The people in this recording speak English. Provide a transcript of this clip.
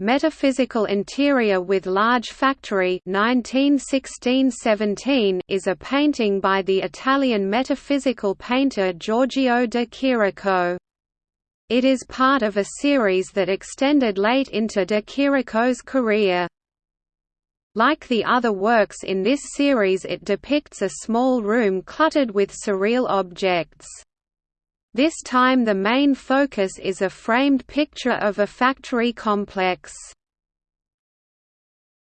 Metaphysical Interior with Large Factory 1916–17 is a painting by the Italian metaphysical painter Giorgio de Chirico. It is part of a series that extended late into de Chirico's career. Like the other works in this series it depicts a small room cluttered with surreal objects. This time the main focus is a framed picture of a factory complex.